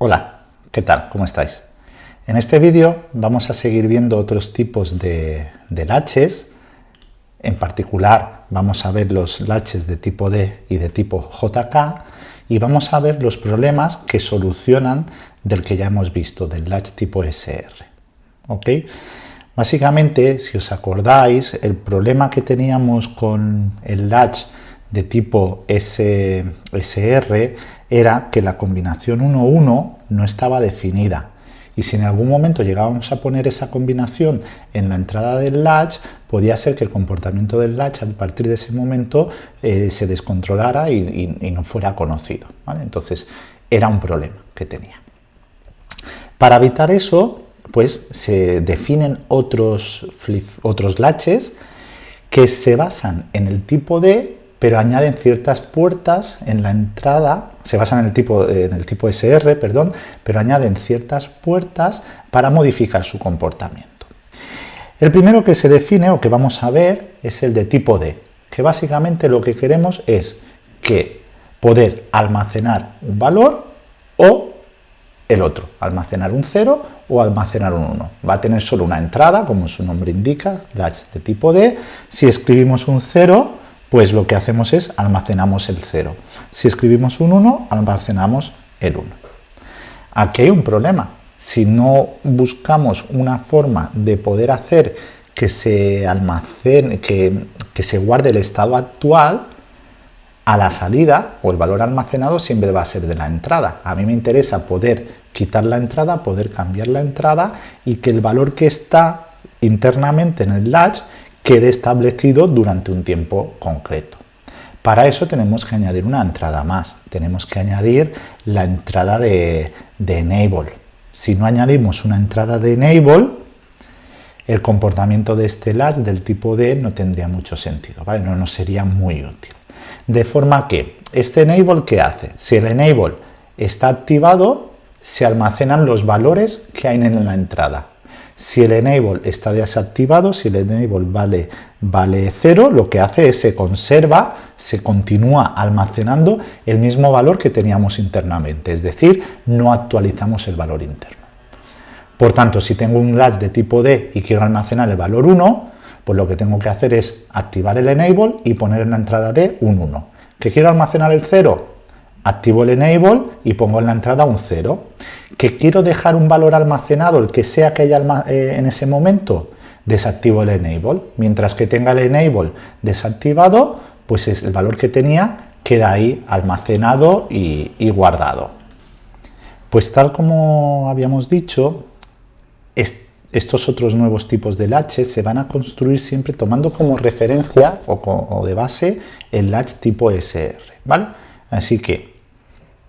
Hola, ¿qué tal? ¿Cómo estáis? En este vídeo vamos a seguir viendo otros tipos de, latches. En particular vamos a ver los latches de tipo D y de tipo JK y vamos a ver los problemas que solucionan del que ya hemos visto, del latch tipo SR. ¿Ok? Básicamente, si os acordáis, el problema que teníamos con el latch de tipo SR era que la combinación 1-1 no estaba definida. Y si en algún momento llegábamos a poner esa combinación en la entrada del latch, podía ser que el comportamiento del latch a partir de ese momento eh, se descontrolara y, no fuera conocido. Entonces era un problema que tenía. Para evitar eso, pues se definen otros, otros latches que se basan en el tipo D pero añaden ciertas puertas en la entrada, se basan en el tipo, en el tipo SR, perdón, pero añaden ciertas puertas para modificar su comportamiento. El primero que se define o que vamos a ver es el de tipo D, que básicamente lo que queremos es que poder almacenar un valor o el otro, almacenar un 0 o almacenar un 1. Va a tener solo una entrada, como su nombre indica, latch de tipo D. Si escribimos un 0, pues lo que hacemos es almacenamos el 0. Si escribimos un 1, almacenamos el 1. Aquí hay un problema. Si no buscamos una forma de poder hacer que se almacene, que, que se guarde el estado actual, a la salida o el valor almacenado siempre va a ser de la entrada. A mí me interesa poder quitar la entrada, poder cambiar la entrada y que el valor que está internamente en el latch quede establecido durante un tiempo concreto. Para eso tenemos que añadir una entrada más, tenemos que añadir la entrada de, enable. Si no añadimos una entrada de enable, el comportamiento de este latch del tipo D no tendría mucho sentido, ¿vale? no nos sería muy útil. De forma que, este enable, ¿qué hace? Si el enable está activado, se almacenan los valores que hay en la entrada. Si el enable está desactivado, si el enable vale, vale 0, lo que hace es se conserva, se continúa almacenando el mismo valor que teníamos internamente, es decir, no actualizamos el valor interno. Por tanto, si tengo un latch de tipo D y quiero almacenar el valor 1, pues lo que tengo que hacer es activar el enable y poner en la entrada D un 1. ¿Que quiero almacenar el 0? Activo el enable y pongo en la entrada un 0. ¿Que quiero dejar un valor almacenado, el que sea que haya eh, en ese momento? Desactivo el enable. Mientras que tenga el enable desactivado, pues es el valor que tenía queda ahí almacenado y, guardado. Pues tal como habíamos dicho, estos otros nuevos tipos de latches se van a construir siempre tomando como referencia o, o de base el latch tipo SR, ¿vale? Así que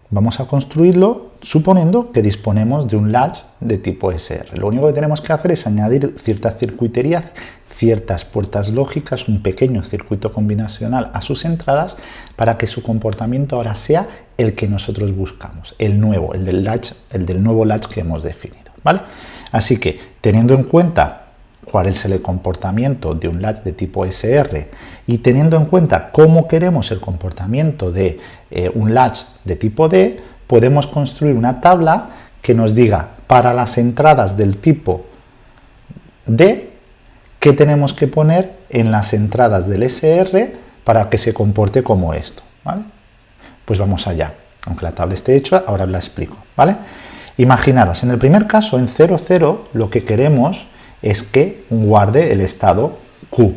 vamos a construirlo suponiendo que disponemos de un latch de tipo SR. Lo único que tenemos que hacer es añadir cierta circuitería, ciertas puertas lógicas, un pequeño circuito combinacional a sus entradas para que su comportamiento ahora sea el que nosotros buscamos, el nuevo, el del, latch, el del nuevo latch que hemos definido. ¿vale? Así que, teniendo en cuenta cuál es el comportamiento de un latch de tipo SR y teniendo en cuenta cómo queremos el comportamiento de eh, un latch de tipo D, podemos construir una tabla que nos diga para las entradas del tipo D, qué tenemos que poner en las entradas del SR para que se comporte como esto. Pues vamos allá. Aunque la tabla esté hecha, ahora la explico. ¿vale? Imaginaros, en el primer caso, en 0, 0, lo que queremos es que guarde el estado Q.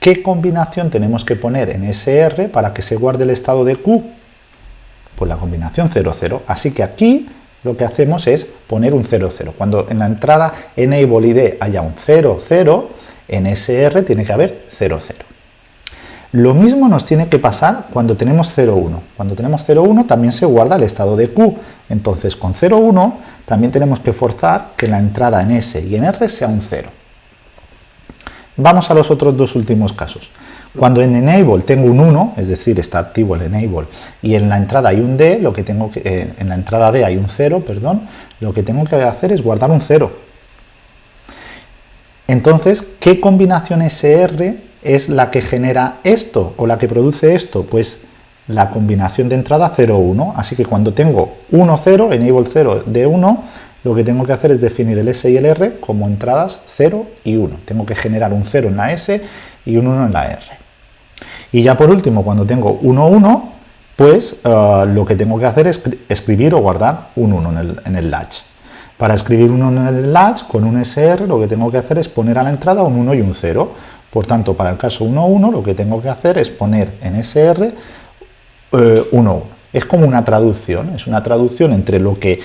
¿Qué combinación tenemos que poner en SR para que se guarde el estado de Q? Pues la combinación 0, 0. Así que aquí lo que hacemos es poner un 0, 0. Cuando en la entrada enable ID haya un 0, 0, en SR tiene que haber 0, 0. Lo mismo nos tiene que pasar cuando tenemos 0, 1. Cuando tenemos 0, 1 también se guarda el estado de Q. Entonces con 0, 1 también tenemos que forzar que la entrada en S y en R sea un 0. Vamos a los otros dos últimos casos. Cuando en enable tengo un 1, es decir, está activo el enable, y en la entrada hay un D, lo que tengo que, eh, en la entrada D hay un 0, perdón, lo que tengo que hacer es guardar un 0. Entonces, ¿qué combinación SR es la que genera esto o la que produce esto? Pues la combinación de entrada 0-1, así que cuando tengo 1-0, enable 0 de 1, lo que tengo que hacer es definir el S y el R como entradas 0 y 1. Tengo que generar un 0 en la S y un 1 en la R. Y ya por último, cuando tengo 1-1, pues eh, lo que tengo que hacer es escribir o guardar un 1 en el, latch. Para escribir un 1 en el latch con un SR lo que tengo que hacer es poner a la entrada un 1 y un 0. Por tanto, para el caso 1-1 lo que tengo que hacer es poner en SR 1-1. Eh, es como una traducción, es una traducción entre lo que,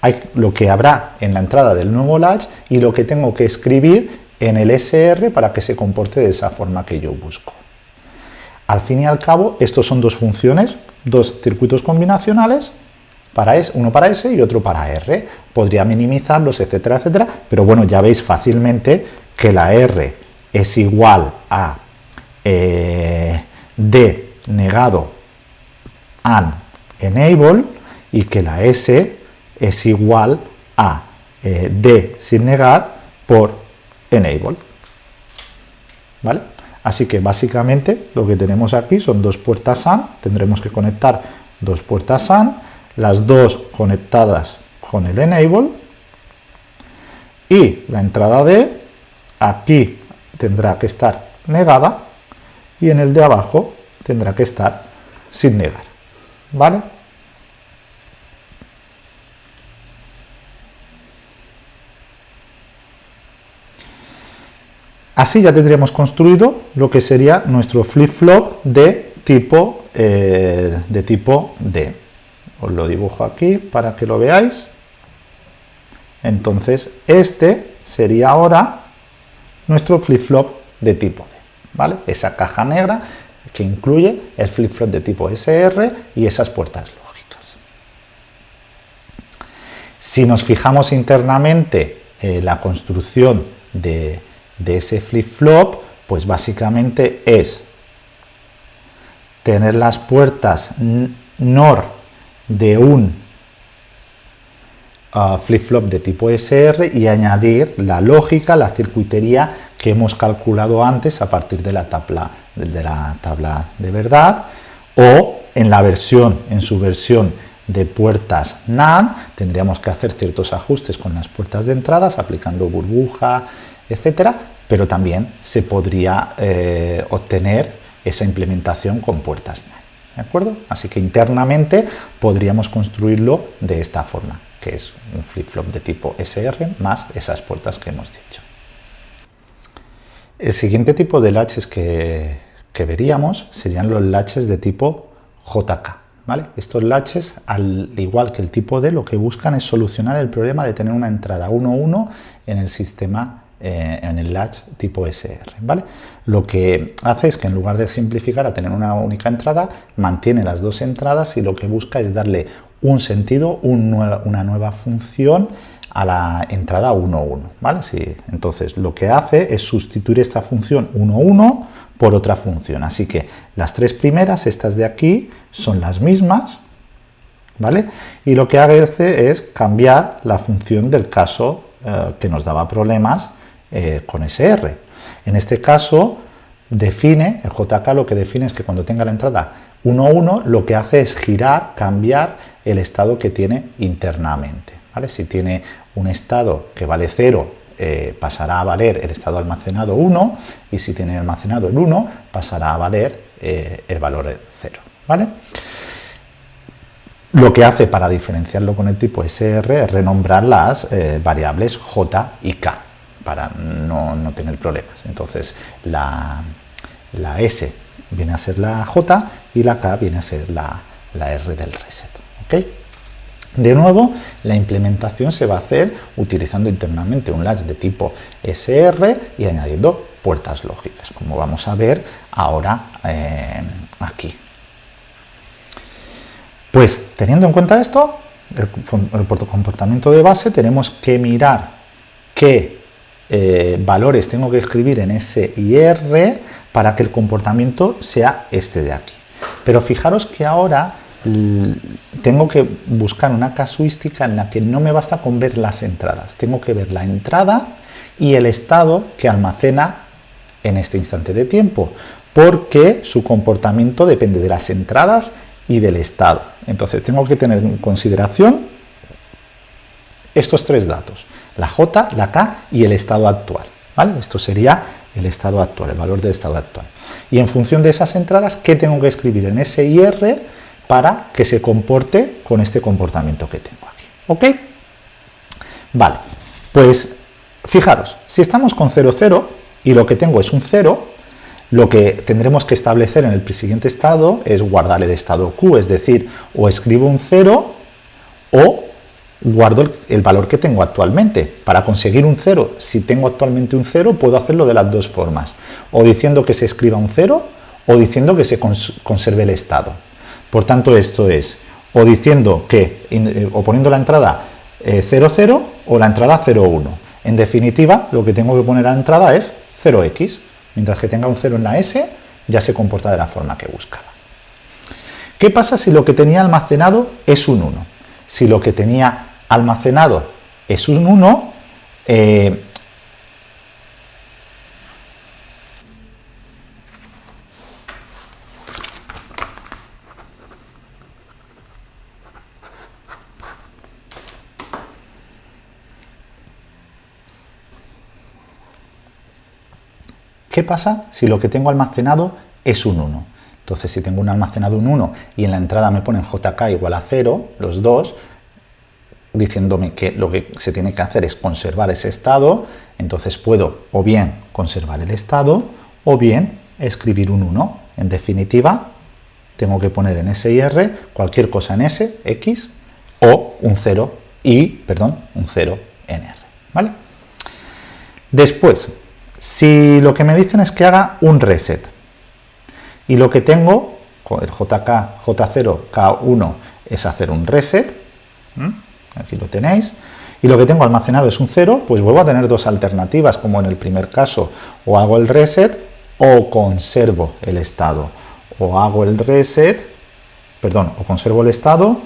hay, lo que habrá en la entrada del nuevo latch y lo que tengo que escribir en el SR para que se comporte de esa forma que yo busco. Al fin y al cabo, estos son dos funciones, dos circuitos combinacionales, para S, uno para S y otro para R. Podría minimizarlos, etcétera, etcétera, pero bueno, ya veis fácilmente que la R es igual a eh, D negado AND enable y que la S es igual a eh, D sin negar por enable. ¿Vale? Así que básicamente lo que tenemos aquí son dos puertas AND, tendremos que conectar dos puertas AND, las dos conectadas con el enable y la entrada D aquí tendrá que estar negada y en el de abajo tendrá que estar sin negar. ¿Vale? Así ya tendríamos construido lo que sería nuestro flip-flop de tipo, eh, de tipo D. Os lo dibujo aquí para que lo veáis. Entonces, este sería ahora nuestro flip-flop de tipo D. ¿vale? Esa caja negra que incluye el flip-flop de tipo SR y esas puertas lógicas. Si nos fijamos internamente en la construcción de ese flip-flop, pues básicamente es tener las puertas NOR de un uh, flip-flop de tipo SR y añadir la lógica, la circuitería que hemos calculado antes a partir de la tabla de, la tabla de verdad o en la versión, en su versión de puertas NAND, tendríamos que hacer ciertos ajustes con las puertas de entradas, aplicando burbuja, etcétera, pero también se podría eh, obtener esa implementación con puertas ¿de acuerdo? Así que internamente podríamos construirlo de esta forma, que es un flip-flop de tipo SR más esas puertas que hemos dicho. El siguiente tipo de latches que, veríamos serían los latches de tipo JK. ¿Vale? Estos latches, al igual que el tipo D, lo que buscan es solucionar el problema de tener una entrada 1-1 en el sistema eh, en el latch tipo SR. ¿vale? Lo que hace es que en lugar de simplificar a tener una única entrada, mantiene las dos entradas y lo que busca es darle un sentido, una nueva función a la entrada 1.1. ¿vale? entonces lo que hace es sustituir esta función 1.1 por otra función. Así que las tres primeras, estas de aquí, son las mismas, ¿vale? Y lo que hace es cambiar la función del caso eh, que nos daba problemas eh, con SR. En este caso, define, el JK lo que define es que cuando tenga la entrada 1.1, lo que hace es girar, cambiar el estado que tiene internamente. ¿vale? Si tiene un estado que vale 0, eh, pasará a valer el estado almacenado 1, y si tiene almacenado el 1, pasará a valer eh, el valor 0. ¿vale? Lo que hace para diferenciarlo con el tipo SR es renombrar las variables J y K para no, tener problemas. Entonces la, S viene a ser la J y la K viene a ser la, R del reset. De nuevo, la implementación se va a hacer utilizando internamente un latch de tipo SR y añadiendo puertas lógicas, como vamos a ver ahora eh, aquí. Pues teniendo en cuenta esto, el, comportamiento de base, tenemos que mirar qué eh, valores tengo que escribir en S y R para que el comportamiento sea este de aquí. Pero fijaros que ahora tengo que buscar una casuística en la que no me basta con ver las entradas. Tengo que ver la entrada y el estado que almacena en este instante de tiempo. porque su comportamiento depende de las entradas y del estado. Entonces tengo que tener en consideración estos tres datos, la J, la K y el estado actual. ¿vale? Esto sería el estado actual, el valor del estado actual. Y en función de esas entradas, ¿qué tengo que escribir en S y R para que se comporte con este comportamiento que tengo aquí? ¿Ok? Vale, pues fijaros, si estamos con 0, 0 y lo que tengo es un 0, lo que tendremos que establecer en el siguiente estado es guardar el estado Q, es decir, o escribo un 0 o guardo el, valor que tengo actualmente. Para conseguir un 0, si tengo actualmente un 0, puedo hacerlo de las dos formas. O diciendo que se escriba un 0 o diciendo que se conserve el estado. Por tanto, esto es o diciendo que, eh, o poniendo la entrada 00 eh, o la entrada 01. En definitiva, lo que tengo que poner a la entrada es 0x. Mientras que tenga un 0 en la S, ya se comporta de la forma que buscaba. ¿Qué pasa si lo que tenía almacenado es un 1? Si lo que tenía almacenado es un 1, eh, ¿Qué pasa si lo que tengo almacenado es un 1? Entonces, si tengo un almacenado un 1 y en la entrada me ponen jk igual a 0, los dos, diciéndome que lo que se tiene que hacer es conservar ese estado, entonces puedo o bien conservar el estado o bien escribir un 1. En definitiva, tengo que poner en S y R cualquier cosa en S, X, o un 0 y, perdón, un 0 en R. ¿vale? Después, si lo que me dicen es que haga un reset. Y lo que tengo, con el JK, J0, K1 es hacer un reset, aquí lo tenéis, y lo que tengo almacenado es un 0, pues vuelvo a tener dos alternativas, como en el primer caso, o hago el reset o conservo el estado, o hago el reset, perdón, o conservo el estado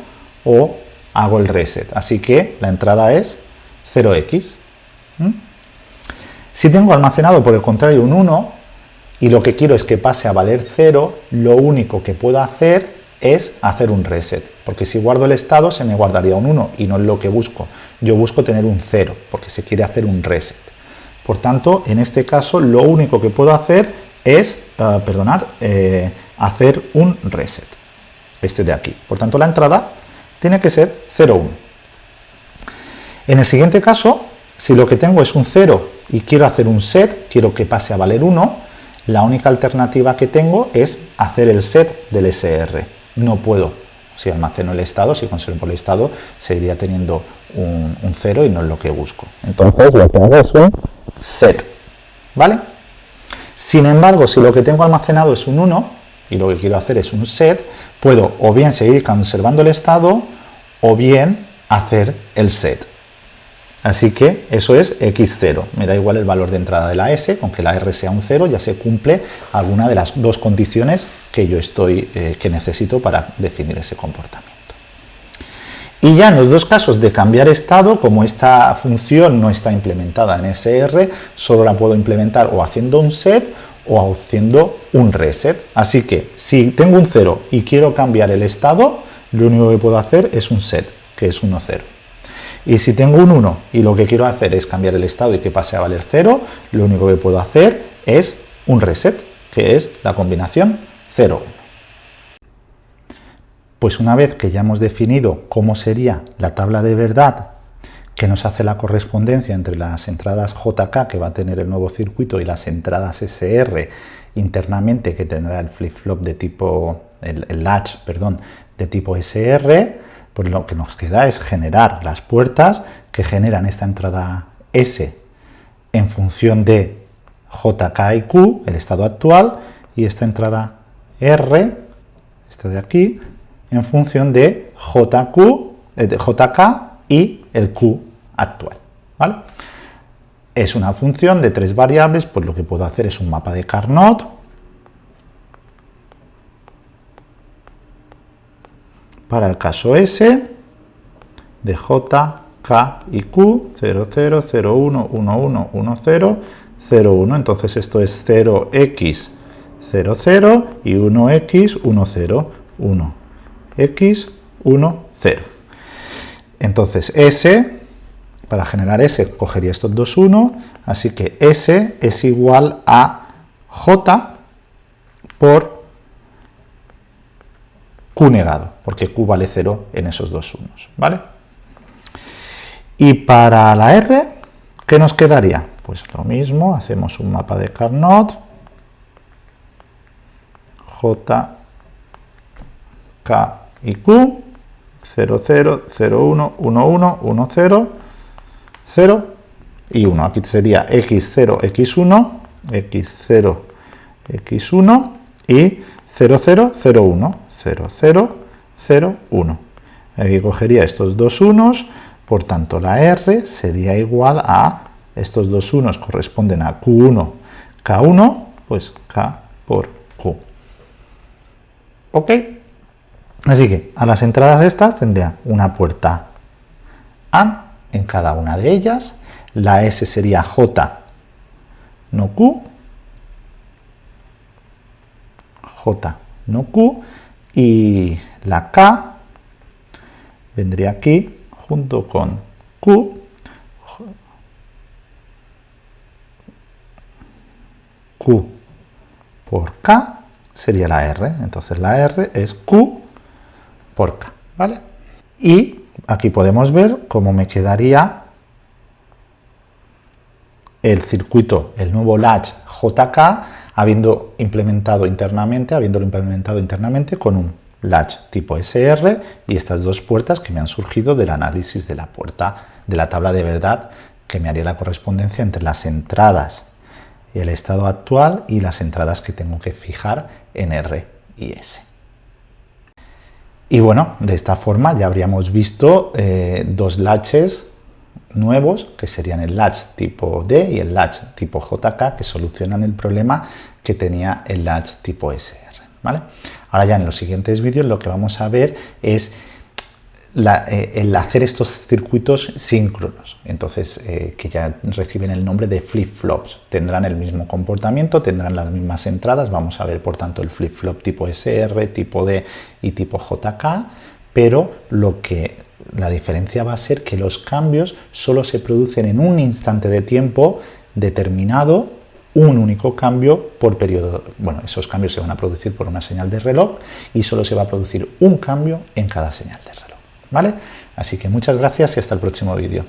o hago el reset, así que la entrada es 0x. Si tengo almacenado por el contrario un 1 y lo que quiero es que pase a valer 0, lo único que puedo hacer es hacer un reset, porque si guardo el estado se me guardaría un 1 y no es lo que busco. Yo busco tener un 0, porque se quiere hacer un reset. Por tanto, en este caso lo único que puedo hacer es, uh, perdonar, eh, hacer un reset, este de aquí. Por tanto, la entrada tiene que ser 0,1. En el siguiente caso, si lo que tengo es un 0 y quiero hacer un set, quiero que pase a valer 1, la única alternativa que tengo es hacer el set del SR no puedo. Si almaceno el estado, si conservo el estado, seguiría teniendo un, 0 y no es lo que busco. Entonces lo que hago es un set. ¿Vale? Sin embargo, si lo que tengo almacenado es un 1 y lo que quiero hacer es un set, puedo o bien seguir conservando el estado o bien hacer el set. Así que eso es x0. Me da igual el valor de entrada de la s, con que la r sea un 0 ya se cumple alguna de las dos condiciones que yo estoy, eh, que necesito para definir ese comportamiento. Y ya en los dos casos de cambiar estado, como esta función no está implementada en SR, solo la puedo implementar o haciendo un set o haciendo un reset. Así que si tengo un 0 y quiero cambiar el estado, lo único que puedo hacer es un set, que es 1, 0. Y si tengo un 1 y lo que quiero hacer es cambiar el estado y que pase a valer 0, lo único que puedo hacer es un reset, que es la combinación 0, 1. Pues una vez que ya hemos definido cómo sería la tabla de verdad que nos hace la correspondencia entre las entradas JK que va a tener el nuevo circuito y las entradas SR internamente que tendrá el flip-flop de tipo, el, el latch, perdón, de tipo SR, pues lo que nos queda es generar las puertas que generan esta entrada S en función de JK y Q, el estado actual, y esta entrada R, esta de aquí, en función de JQ, eh, de JK y el Q actual. ¿vale? Es una función de tres variables, pues lo que puedo hacer es un mapa de Carnot, para el caso S de J, K y Q, 0, 0, 0, 1, 1, 1, 1, 0, 0, 1. Entonces esto es 0x, 0, 0 y 1x, 1, 0, 1, x, 1, 0. Entonces S, para generar S, cogería estos dos 1, así que S es igual a J por Q negado, porque Q vale 0 en esos dos unos, ¿vale? Y para la R, ¿qué nos quedaría? Pues lo mismo, hacemos un mapa de Carnot, J, K y Q, 0, 0, 0, 1, 1, 1, 1, 0, 0 y 1. Aquí sería x0, x1, x0, x1 y 0, 0, 0, 1, 0, 0, 0, 1. Aquí cogería estos dos unos, por tanto la R sería igual a, estos dos unos corresponden a Q1, K1, pues K por Q. ¿Ok? Así que a las entradas estas tendría una puerta A en cada una de ellas, la S sería J, no Q, J, no Q, y la K vendría aquí junto con Q, Q por K sería la R, entonces la R es Q por K, ¿vale? Y aquí podemos ver cómo me quedaría el circuito, el nuevo latch JK, habiendo implementado internamente, habiéndolo implementado internamente con un latch tipo SR y estas dos puertas que me han surgido del análisis de la puerta de la tabla de verdad que me haría la correspondencia entre las entradas y el estado actual y las entradas que tengo que fijar en R y S. Y bueno, de esta forma ya habríamos visto eh, dos latches nuevos, que serían el latch tipo D y el latch tipo JK, que solucionan el problema que tenía el latch tipo SR. ¿vale? Ahora ya en los siguientes vídeos lo que vamos a ver es eh, el hacer estos circuitos síncronos, entonces eh, que ya reciben el nombre de flip-flops. Tendrán el mismo comportamiento, tendrán las mismas entradas, vamos a ver por tanto el flip-flop tipo SR, tipo D y tipo JK, pero lo que la diferencia va a ser que los cambios solo se producen en un instante de tiempo determinado, un único cambio por periodo. Bueno, esos cambios se van a producir por una señal de reloj y solo se va a producir un cambio en cada señal de reloj. ¿Vale? Así que muchas gracias y hasta el próximo vídeo.